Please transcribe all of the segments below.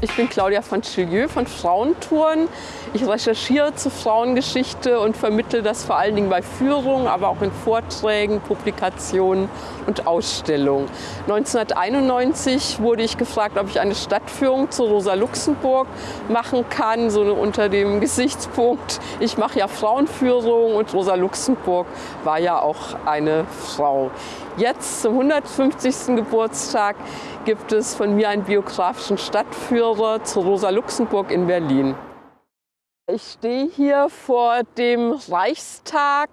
Ich bin Claudia von Chilieu von Frauentouren. Ich recherchiere zur Frauengeschichte und vermittle das vor allen Dingen bei Führungen, aber auch in Vorträgen, Publikationen und Ausstellungen. 1991 wurde ich gefragt, ob ich eine Stadtführung zu Rosa Luxemburg machen kann, so unter dem Gesichtspunkt, ich mache ja Frauenführung und Rosa Luxemburg war ja auch eine Frau. Jetzt zum 150. Geburtstag gibt es von mir einen biografischen Stadtführer zu Rosa Luxemburg in Berlin. Ich stehe hier vor dem Reichstag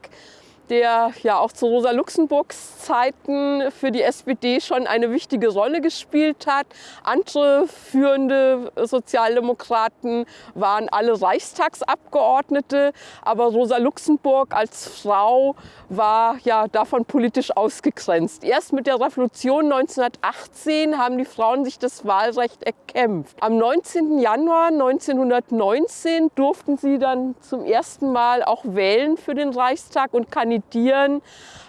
der ja auch zu Rosa Luxemburgs Zeiten für die SPD schon eine wichtige Rolle gespielt hat. Andere führende Sozialdemokraten waren alle Reichstagsabgeordnete, aber Rosa Luxemburg als Frau war ja davon politisch ausgegrenzt. Erst mit der Revolution 1918 haben die Frauen sich das Wahlrecht erkämpft. Am 19. Januar 1919 durften sie dann zum ersten Mal auch wählen für den Reichstag und kandidieren kandidieren.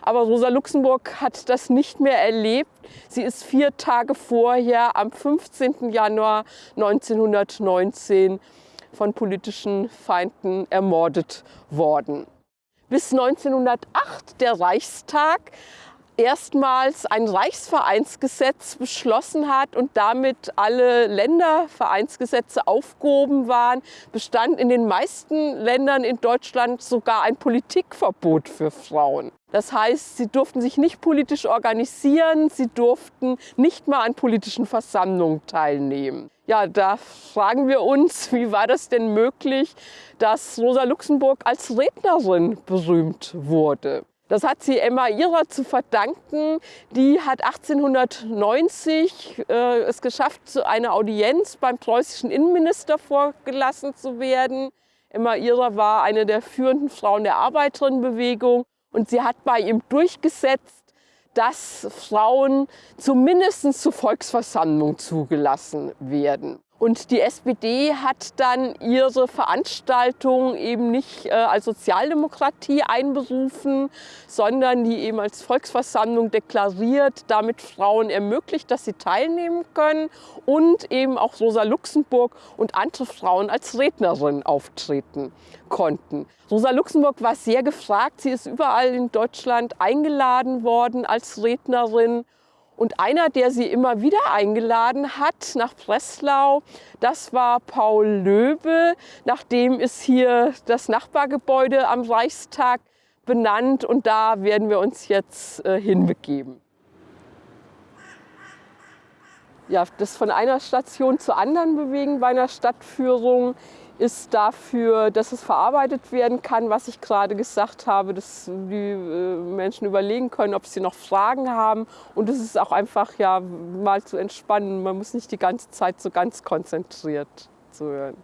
Aber Rosa Luxemburg hat das nicht mehr erlebt. Sie ist vier Tage vorher, am 15. Januar 1919, von politischen Feinden ermordet worden. Bis 1908, der Reichstag, erstmals ein Reichsvereinsgesetz beschlossen hat und damit alle Ländervereinsgesetze aufgehoben waren, bestand in den meisten Ländern in Deutschland sogar ein Politikverbot für Frauen. Das heißt, sie durften sich nicht politisch organisieren, sie durften nicht mal an politischen Versammlungen teilnehmen. Ja, da fragen wir uns, wie war das denn möglich, dass Rosa Luxemburg als Rednerin berühmt wurde? Das hat sie Emma Ihrer zu verdanken. Die hat 1890 äh, es geschafft, zu einer Audienz beim preußischen Innenminister vorgelassen zu werden. Emma Ihrer war eine der führenden Frauen der Arbeiterinnenbewegung und sie hat bei ihm durchgesetzt, dass Frauen zumindest zur Volksversammlung zugelassen werden. Und die SPD hat dann ihre Veranstaltung eben nicht äh, als Sozialdemokratie einberufen, sondern die eben als Volksversammlung deklariert, damit Frauen ermöglicht, dass sie teilnehmen können und eben auch Rosa Luxemburg und andere Frauen als Rednerin auftreten konnten. Rosa Luxemburg war sehr gefragt. Sie ist überall in Deutschland eingeladen worden als Rednerin und einer, der sie immer wieder eingeladen hat nach Breslau, das war Paul Löbe. Nachdem ist hier das Nachbargebäude am Reichstag benannt und da werden wir uns jetzt äh, hinbegeben. Ja, das von einer Station zur anderen bewegen bei einer Stadtführung ist dafür, dass es verarbeitet werden kann, was ich gerade gesagt habe, dass die äh, Menschen überlegen können, ob sie noch Fragen haben. Und es ist auch einfach ja mal zu entspannen. Man muss nicht die ganze Zeit so ganz konzentriert zuhören.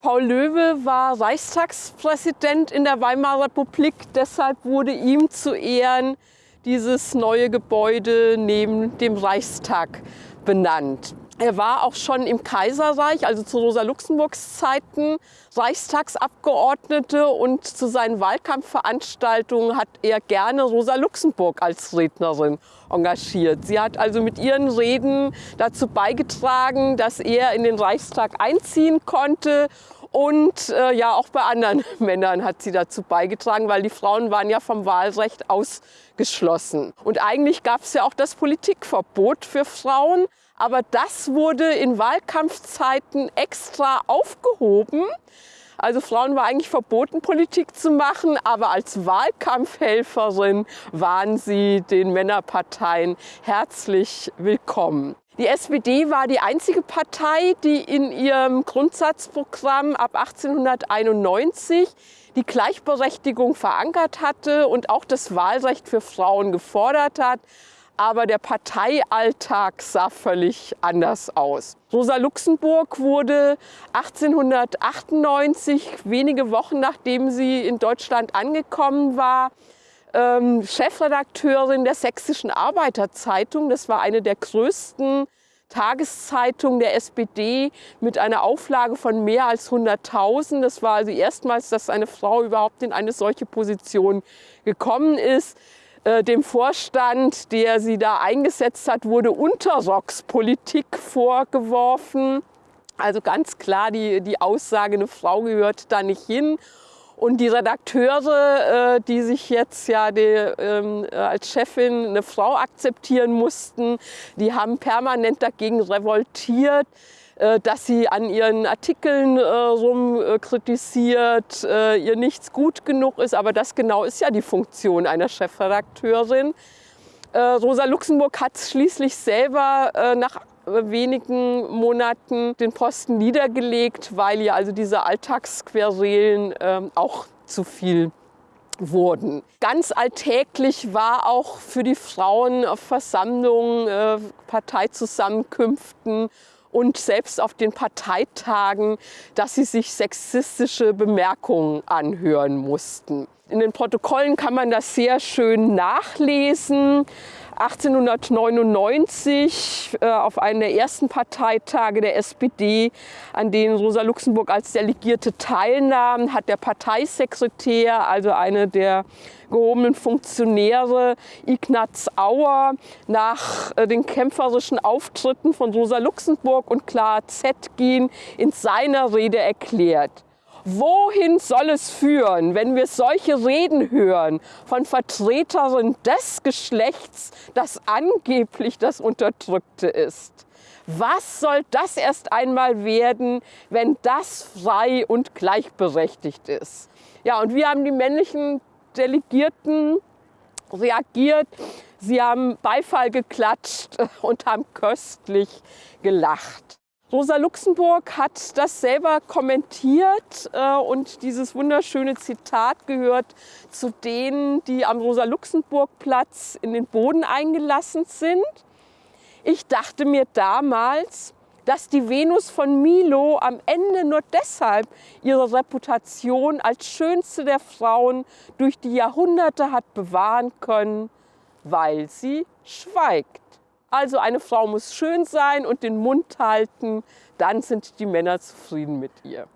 Paul Löwe war Reichstagspräsident in der Weimarer Republik. Deshalb wurde ihm zu Ehren dieses neue Gebäude neben dem Reichstag benannt. Er war auch schon im Kaiserreich, also zu Rosa Luxemburgs Zeiten, Reichstagsabgeordnete und zu seinen Wahlkampfveranstaltungen hat er gerne Rosa Luxemburg als Rednerin engagiert. Sie hat also mit ihren Reden dazu beigetragen, dass er in den Reichstag einziehen konnte und äh, ja, auch bei anderen Männern hat sie dazu beigetragen, weil die Frauen waren ja vom Wahlrecht ausgeschlossen. Und eigentlich gab es ja auch das Politikverbot für Frauen. Aber das wurde in Wahlkampfzeiten extra aufgehoben. Also Frauen war eigentlich verboten, Politik zu machen, aber als Wahlkampfhelferin waren sie den Männerparteien herzlich willkommen. Die SPD war die einzige Partei, die in ihrem Grundsatzprogramm ab 1891 die Gleichberechtigung verankert hatte und auch das Wahlrecht für Frauen gefordert hat aber der Parteialltag sah völlig anders aus. Rosa Luxemburg wurde 1898, wenige Wochen nachdem sie in Deutschland angekommen war, ähm, Chefredakteurin der Sächsischen Arbeiterzeitung. Das war eine der größten Tageszeitungen der SPD mit einer Auflage von mehr als 100.000. Das war also erstmals, dass eine Frau überhaupt in eine solche Position gekommen ist. Äh, dem Vorstand, der sie da eingesetzt hat, wurde Unterrockspolitik vorgeworfen. Also ganz klar die, die Aussage, eine Frau gehört da nicht hin. Und die Redakteure, äh, die sich jetzt ja die, ähm, als Chefin eine Frau akzeptieren mussten, die haben permanent dagegen revoltiert. Äh, dass sie an ihren Artikeln äh, rum äh, ihr nichts gut genug ist. Aber das genau ist ja die Funktion einer Chefredakteurin. Rosa Luxemburg hat schließlich selber nach wenigen Monaten den Posten niedergelegt, weil ihr also diese Alltagsquerelen ähm, auch zu viel wurden. Ganz alltäglich war auch für die Frauen auf Versammlungen, Parteizusammenkünften und selbst auf den Parteitagen, dass sie sich sexistische Bemerkungen anhören mussten. In den Protokollen kann man das sehr schön nachlesen. 1899 äh, auf einem der ersten Parteitage der SPD, an denen Rosa Luxemburg als Delegierte teilnahm, hat der Parteisekretär, also eine der gehobenen Funktionäre, Ignaz Auer, nach äh, den kämpferischen Auftritten von Rosa Luxemburg und Clara Zetkin in seiner Rede erklärt. Wohin soll es führen, wenn wir solche Reden hören von Vertreterinnen des Geschlechts, das angeblich das Unterdrückte ist? Was soll das erst einmal werden, wenn das frei und gleichberechtigt ist? Ja, und wir haben die männlichen Delegierten reagiert. Sie haben Beifall geklatscht und haben köstlich gelacht. Rosa Luxemburg hat das selber kommentiert äh, und dieses wunderschöne Zitat gehört zu denen, die am Rosa-Luxemburg-Platz in den Boden eingelassen sind. Ich dachte mir damals, dass die Venus von Milo am Ende nur deshalb ihre Reputation als schönste der Frauen durch die Jahrhunderte hat bewahren können, weil sie schweigt. Also eine Frau muss schön sein und den Mund halten, dann sind die Männer zufrieden mit ihr.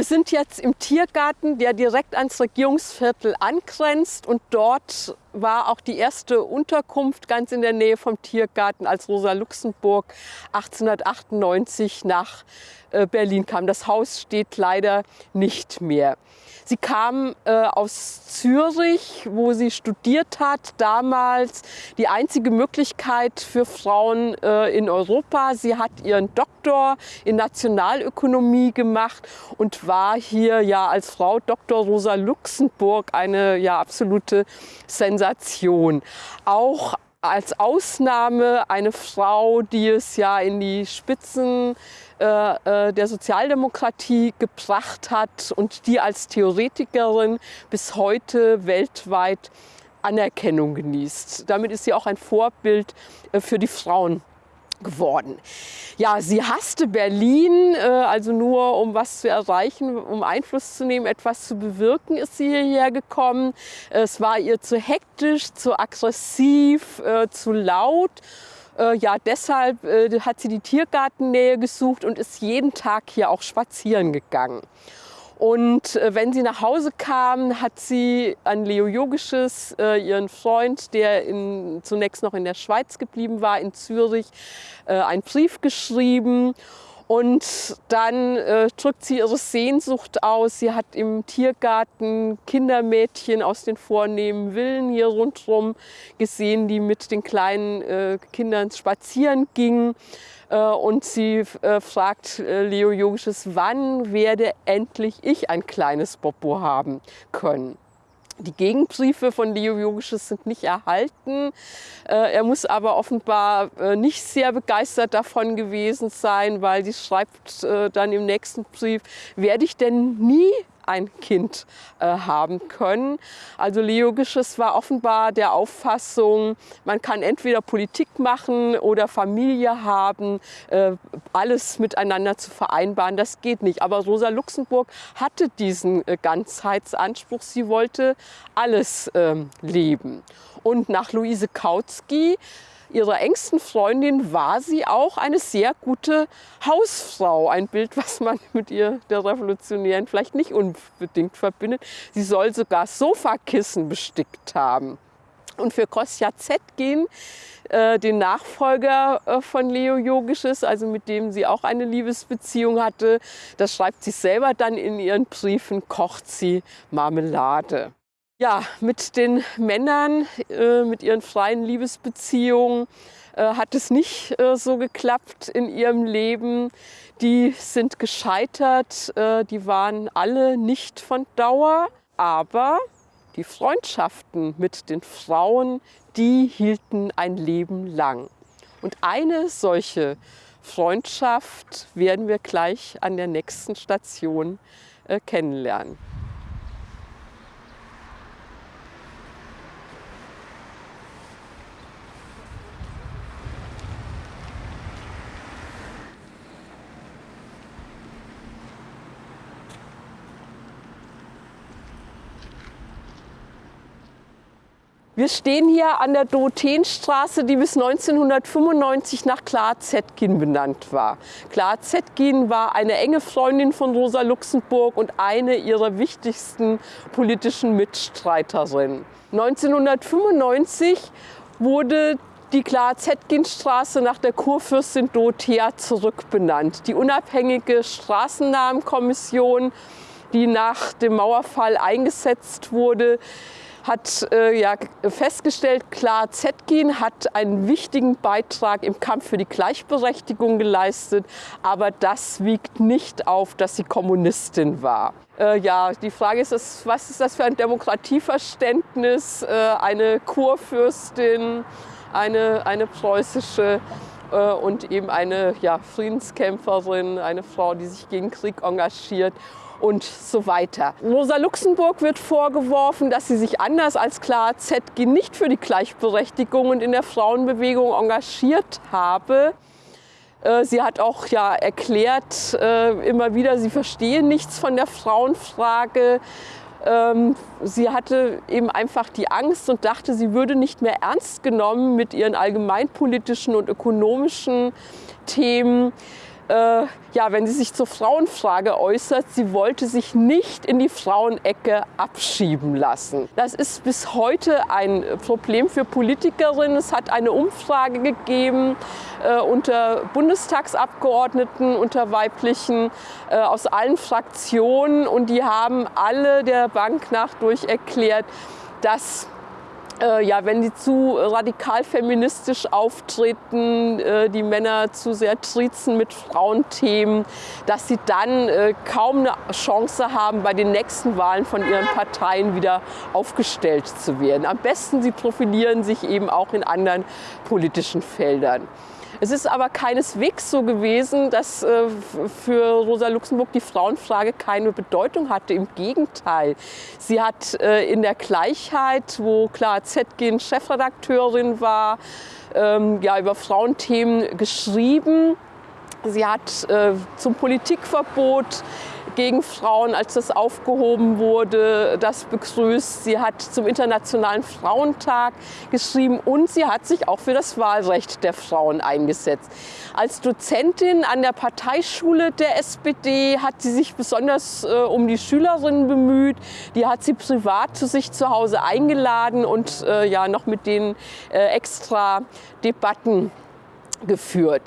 Wir sind jetzt im Tiergarten, der direkt ans Regierungsviertel angrenzt und dort war auch die erste Unterkunft ganz in der Nähe vom Tiergarten, als Rosa Luxemburg 1898 nach äh, Berlin kam. Das Haus steht leider nicht mehr. Sie kam äh, aus Zürich, wo sie studiert hat, damals die einzige Möglichkeit für Frauen äh, in Europa. Sie hat ihren Doktor in Nationalökonomie gemacht und war hier ja als Frau Dr. Rosa Luxemburg eine ja absolute Sensation. Auch als Ausnahme eine Frau, die es ja in die Spitzen äh, äh, der Sozialdemokratie gebracht hat und die als Theoretikerin bis heute weltweit Anerkennung genießt. Damit ist sie auch ein Vorbild äh, für die Frauen geworden. Ja, sie hasste Berlin, also nur um was zu erreichen, um Einfluss zu nehmen, etwas zu bewirken, ist sie hierher gekommen. Es war ihr zu hektisch, zu aggressiv, zu laut. Äh, ja, deshalb äh, hat sie die Tiergartennähe gesucht und ist jeden Tag hier auch spazieren gegangen. Und äh, wenn sie nach Hause kam, hat sie an Leo Yogisches, äh, ihren Freund, der in, zunächst noch in der Schweiz geblieben war, in Zürich, äh, einen Brief geschrieben. Und dann äh, drückt sie ihre Sehnsucht aus. Sie hat im Tiergarten Kindermädchen aus den vornehmen Villen hier rundherum gesehen, die mit den kleinen äh, Kindern spazieren gingen. Äh, und sie äh, fragt äh, Leo Yogisches, wann werde endlich ich ein kleines Bobo haben können? Die Gegenbriefe von Leo Yogisches sind nicht erhalten. Äh, er muss aber offenbar äh, nicht sehr begeistert davon gewesen sein, weil sie schreibt äh, dann im nächsten Brief, werde ich denn nie ein Kind äh, haben können. Also Leo Gisches war offenbar der Auffassung, man kann entweder Politik machen oder Familie haben, äh, alles miteinander zu vereinbaren, das geht nicht. Aber Rosa Luxemburg hatte diesen äh, Ganzheitsanspruch, sie wollte alles ähm, leben. Und nach Luise Kautsky ihrer engsten Freundin war sie auch eine sehr gute Hausfrau. Ein Bild, was man mit ihr, der Revolutionären, vielleicht nicht unbedingt verbindet. Sie soll sogar Sofakissen bestickt haben. Und für Kostja Zetkin, äh, den Nachfolger äh, von Leo Yogisches, also mit dem sie auch eine Liebesbeziehung hatte, das schreibt sie selber dann in ihren Briefen, kocht sie Marmelade. Ja, mit den Männern, äh, mit ihren freien Liebesbeziehungen äh, hat es nicht äh, so geklappt in ihrem Leben. Die sind gescheitert, äh, die waren alle nicht von Dauer, aber die Freundschaften mit den Frauen, die hielten ein Leben lang. Und eine solche Freundschaft werden wir gleich an der nächsten Station äh, kennenlernen. Wir stehen hier an der Dorotheenstraße, die bis 1995 nach Clara Zetkin benannt war. Clara Zetkin war eine enge Freundin von Rosa Luxemburg und eine ihrer wichtigsten politischen Mitstreiterinnen. 1995 wurde die Clara-Zetkin-Straße nach der Kurfürstin Dorothea zurückbenannt. Die unabhängige Straßennamenkommission, die nach dem Mauerfall eingesetzt wurde, hat äh, ja festgestellt, klar, Zetkin hat einen wichtigen Beitrag im Kampf für die Gleichberechtigung geleistet, aber das wiegt nicht auf, dass sie Kommunistin war. Äh, ja, die Frage ist, was ist das für ein Demokratieverständnis? Äh, eine Kurfürstin, eine, eine preußische äh, und eben eine ja, Friedenskämpferin, eine Frau, die sich gegen Krieg engagiert und so weiter. Rosa Luxemburg wird vorgeworfen, dass sie sich anders als Clara Zetkin nicht für die Gleichberechtigung und in der Frauenbewegung engagiert habe. Äh, sie hat auch ja erklärt äh, immer wieder, sie verstehe nichts von der Frauenfrage. Ähm, sie hatte eben einfach die Angst und dachte, sie würde nicht mehr ernst genommen mit ihren allgemeinpolitischen und ökonomischen Themen äh, ja, wenn sie sich zur Frauenfrage äußert, sie wollte sich nicht in die Frauenecke abschieben lassen. Das ist bis heute ein Problem für Politikerinnen. Es hat eine Umfrage gegeben äh, unter Bundestagsabgeordneten, unter weiblichen äh, aus allen Fraktionen und die haben alle der Bank nach durch erklärt, dass äh, ja, wenn die zu radikal feministisch auftreten, äh, die Männer zu sehr trizen mit Frauenthemen, dass sie dann äh, kaum eine Chance haben, bei den nächsten Wahlen von ihren Parteien wieder aufgestellt zu werden. Am besten, sie profilieren sich eben auch in anderen politischen Feldern. Es ist aber keineswegs so gewesen, dass äh, für Rosa Luxemburg die Frauenfrage keine Bedeutung hatte. Im Gegenteil. Sie hat äh, in der Gleichheit, wo Clara Zetkin Chefredakteurin war, ähm, ja, über Frauenthemen geschrieben. Sie hat äh, zum Politikverbot gegen Frauen, als das aufgehoben wurde, das begrüßt. Sie hat zum Internationalen Frauentag geschrieben und sie hat sich auch für das Wahlrecht der Frauen eingesetzt. Als Dozentin an der Parteischule der SPD hat sie sich besonders äh, um die Schülerinnen bemüht. Die hat sie privat zu sich zu Hause eingeladen und äh, ja noch mit denen äh, extra Debatten geführt.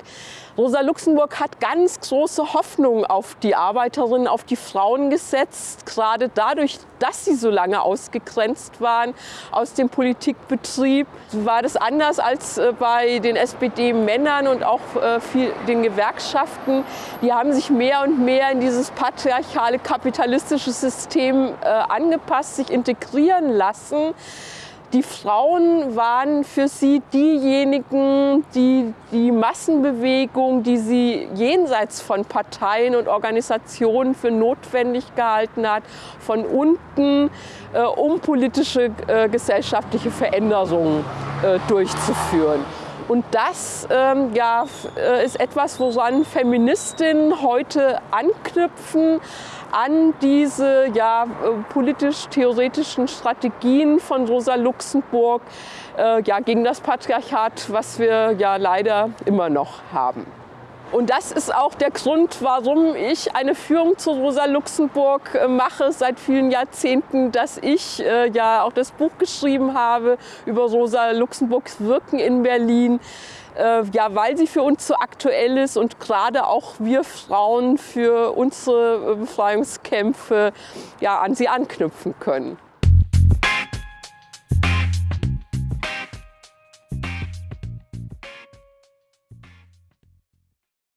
Rosa Luxemburg hat ganz große Hoffnung auf die Arbeiterinnen, auf die Frauen gesetzt, gerade dadurch, dass sie so lange ausgegrenzt waren aus dem Politikbetrieb. War das anders als äh, bei den SPD-Männern und auch äh, den Gewerkschaften. Die haben sich mehr und mehr in dieses patriarchale kapitalistische System äh, angepasst, sich integrieren lassen. Die Frauen waren für sie diejenigen, die die Massenbewegung, die sie jenseits von Parteien und Organisationen für notwendig gehalten hat, von unten äh, um politische äh, gesellschaftliche Veränderungen äh, durchzuführen. Und das ähm, ja, äh, ist etwas, woran Feministinnen heute anknüpfen, an diese ja, äh, politisch-theoretischen Strategien von Rosa Luxemburg äh, ja, gegen das Patriarchat, was wir ja leider immer noch haben. Und das ist auch der Grund, warum ich eine Führung zu Rosa Luxemburg äh, mache seit vielen Jahrzehnten, dass ich äh, ja auch das Buch geschrieben habe über Rosa Luxemburgs Wirken in Berlin. Äh, ja, weil sie für uns so aktuell ist und gerade auch wir Frauen für unsere Befreiungskämpfe ja, an sie anknüpfen können.